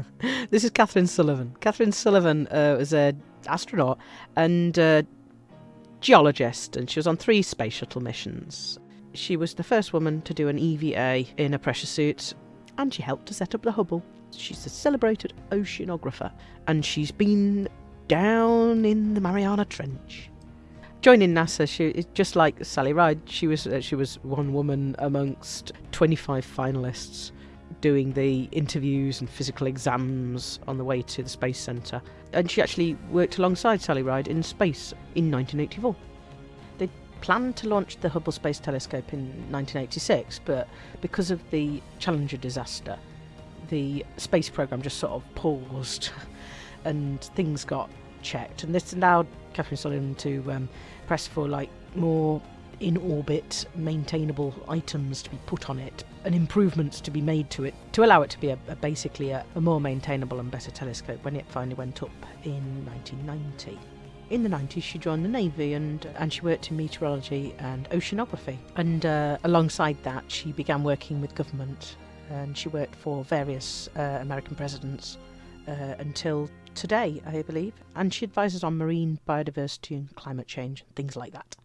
this is Kathryn Sullivan. Kathryn Sullivan uh, was an astronaut and uh, geologist, and she was on three space shuttle missions. She was the first woman to do an EVA in a pressure suit, and she helped to set up the Hubble. She's a celebrated oceanographer, and she's been down in the Mariana Trench. Joining NASA, she just like Sally Ride. She was uh, she was one woman amongst 25 finalists doing the interviews and physical exams on the way to the Space Centre. And she actually worked alongside Sally Ride in space in 1984. They planned to launch the Hubble Space Telescope in 1986, but because of the Challenger disaster, the space program just sort of paused and things got checked. And this allowed Kathryn Sullivan to um, press for like more in orbit maintainable items to be put on it and improvements to be made to it to allow it to be a, a basically a, a more maintainable and better telescope when it finally went up in 1990 in the 90s she joined the navy and and she worked in meteorology and oceanography. And uh, alongside that she began working with government and she worked for various uh, american presidents uh, until today i believe. And she advises on marine biodiversity and climate change and things like that